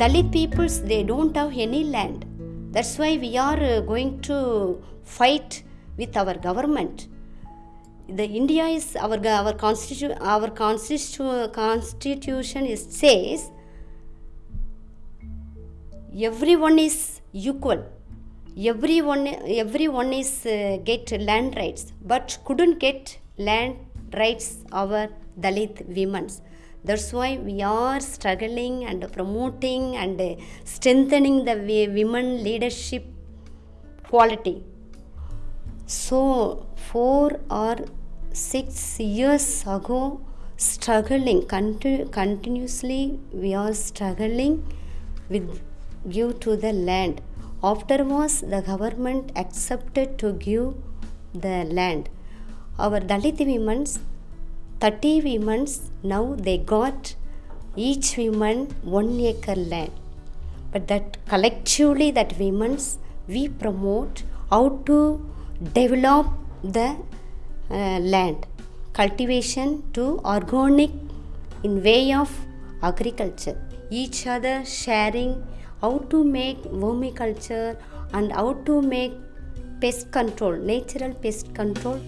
Dalit peoples they don't have any land. That's why we are uh, going to fight with our government. The India is our our constitution our constitu- constitution is says everyone is equal everyone everyone is uh, get land rights but couldn't get land rights our dalit women's that's why we are struggling and promoting and strengthening the women leadership quality. So four or six years ago struggling conti- continuously we are struggling with give to the land. Afterwards the government accepted to give the land. Our dalit women's 30 women's now they got each woman one acre land. But that collectively that women's we promote how to develop the uh, land. Cultivation to organic in way of agriculture. Each other sharing how to make vermiculture and how to make pest control natural pest control